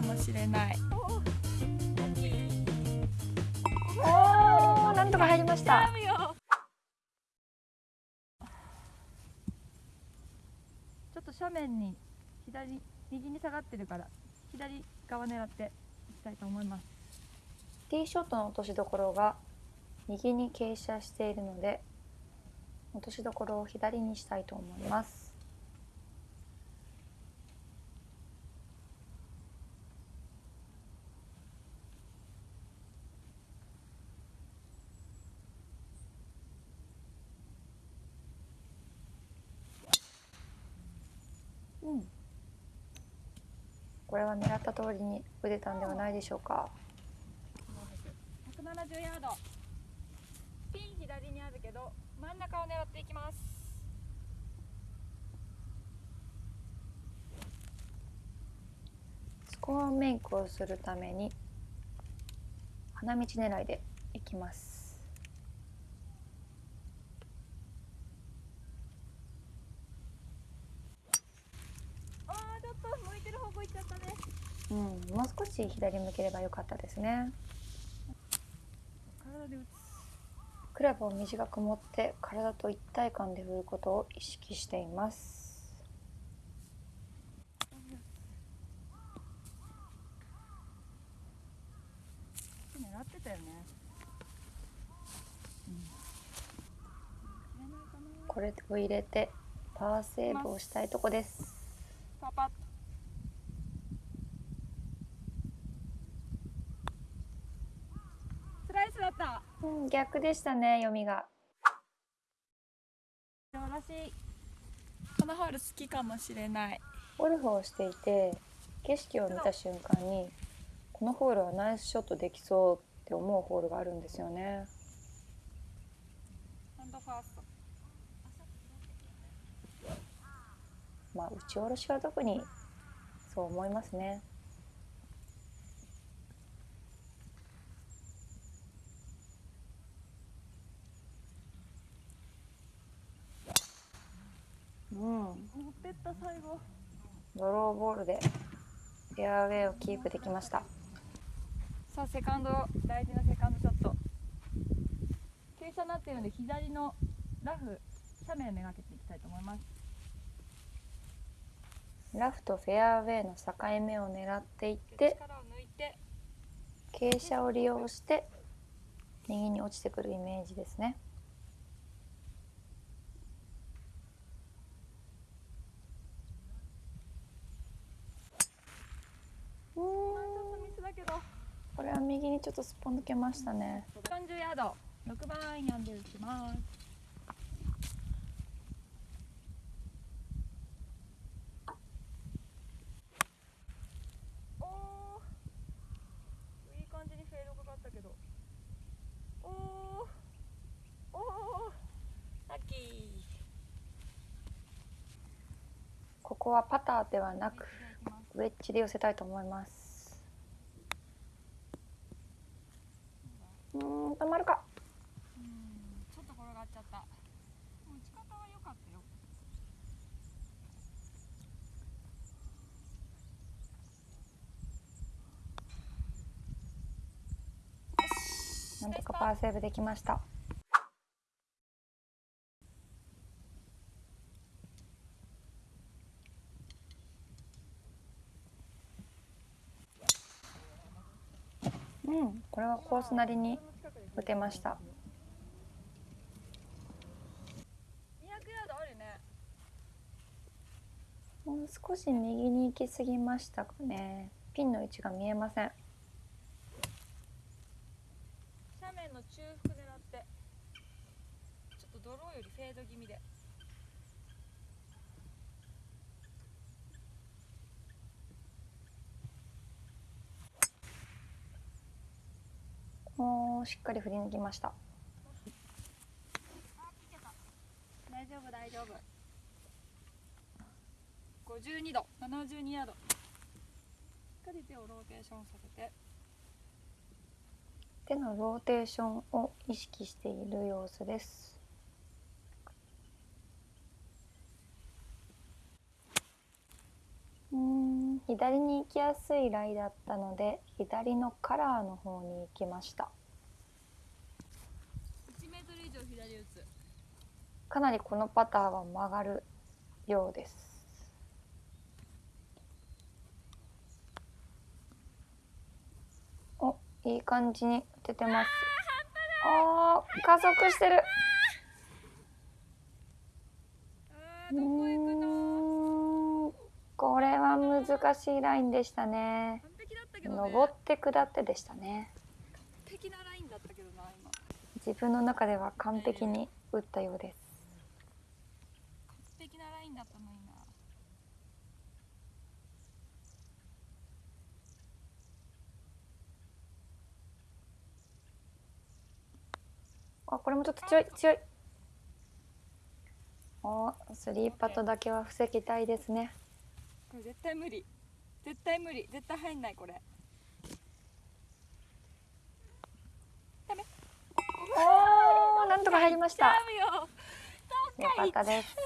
かもしれない。おおなんとか入りました。ちょっと斜面に左右に下がってるから左側狙っていきたいと思います。ティーショットの落としどころが右に傾斜しているので落としどころを左にしたいと思いますうんこれは狙った通りに打てたんではないでしょうか。170ヤード。ピン左にあるけど真ん中を狙っていきます。スコアメイクをするために花道狙いでいきますあーちょっと向いてる方向行っちゃったねうん、もう少し左向ければよかったですね。クラブを短く持って体と一体感で振ることを意識しています。狙ってたよね。これを入れてパーセーブをしたいとこです。パパッスライスだったうん、逆でしたね読みが。私このホール好きかもしれない。ゴルフをしていて景色を見た瞬間にこのホールはナイスショットできそうって思うホールがあるんですよね。まあ打ち下ろしは特にそう思いますねうん持ってった最後ドローボールでフェアウェイをキープできました。さあセカンド大事なセカンドショット。傾斜になっているので左のラフ斜面をめがけていきたいと思います。ラフとフェアウェイの境目を狙っていって力を抜いて傾斜を利用して右に落ちてくるイメージですねうーんちょっとミスだけどこれは右にちょっとすっぽ抜けましたね。40ヤード。6番アイアンで打ちます。いい感じにフェードかかったけど。おー。おー。ラッキー。ここはパターではなくウェッジで寄せたいと思いますうーん止まるか。うんちょっと転がっちゃった。打ち方は良かったよ。なんとかパーセーブできました。うんこれはコースなりに打てました。200ヤードあるね。もう少し右に行き過ぎましたかね。ピンの位置が見えません。斜面の中腹狙ってちょっとドローよりフェード気味でしっかり振り抜きました。大丈夫大丈夫。52度72ヤード。しっかり手をローテーションさせて。手のローテーションを意識している様子です。うーん左に行きやすいライだったので左のカラーの方に行きました1メートル以上左打つかなりこのパターは曲がるようです。おいい感じに打ててます。あー加速してる。うーんこれは難しいラインでしたね。登って下ってでしたね。完璧なラインだったけどな今自分の中では完璧に打ったようです。完璧なラインだったのになあこれもちょっと強い強い。おスリーパットだけは防ぎたいですね。これ絶対無理。絶対無理。絶対入んないこれ。ダメおーなんとか入りました。よ。よかったです